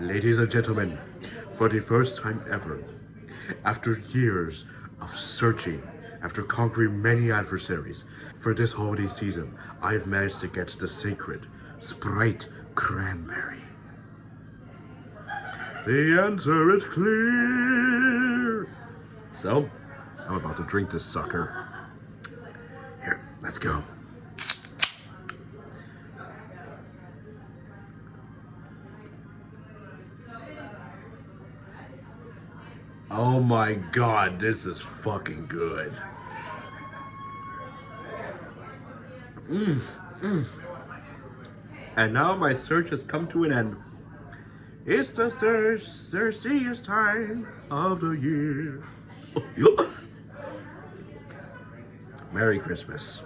Ladies and gentlemen, for the first time ever, after years of searching, after conquering many adversaries, for this holiday season, I've managed to get the sacred Sprite Cranberry. The answer is clear. So, I'm about to drink this sucker. Here, let's go. Oh my god, this is fucking good. Mm, mm. And now my search has come to an end. It's the thir thirstiest time of the year. Merry Christmas.